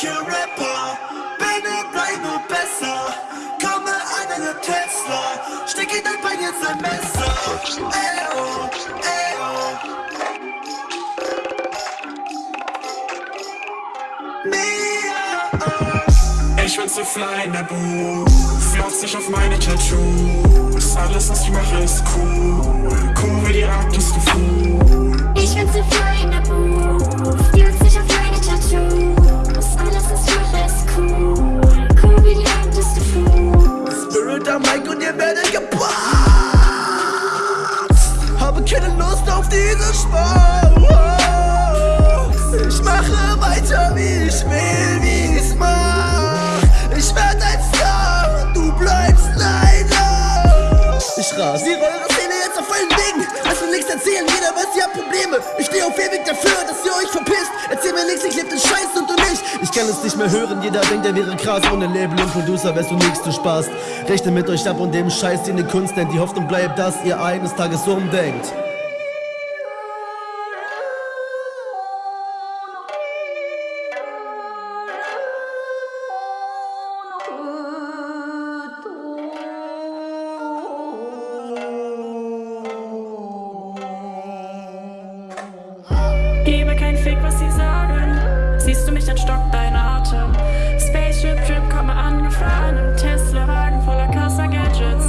Kill Rapper, bin ich bleib besser. Komme an eine Tesla, steck dein Bein jetzt ein Messer. Ey, oh, ey, oh. Mia. Ich will zu fly in der Booth, flauzt sich auf meine Tattoos, alles, was Diese Sport. Ich mache weiter, wie ich will, wie ich's mach. Ich werd ein Star und du bleibst leider. Ich rasiere eure Szene jetzt auf allen Wegen. Lass mir nichts erzählen, jeder weiß, ihr habt Probleme. Ich stehe auf ewig dafür, dass ihr euch verpisst. Erzähl mir nichts, ich leb den Scheiß und du nicht. Ich kann es nicht mehr hören, jeder denkt, er wäre krass. Ohne Label und Producer wärst du nix, du Spaß. Rechne mit euch ab und dem Scheiß, den ihr Kunst nennt. Die Hoffnung bleibt, dass ihr eines Tages umdenkt. Gebe kein Fick, was sie sagen. Siehst du mich, dann stockt dein Atem. Spaceship Trip, komme angefahren im Tesla-Wagen voller krasser Gadgets.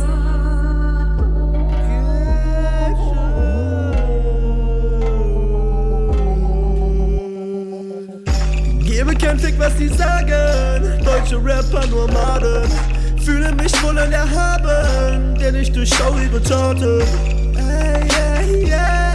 Gebe kein Fick, was sie sagen. Deutsche Rapper nur Maden. Fühle mich wohl erhaben, denn ich durchschau ihre Taten. Ey, ey, ey.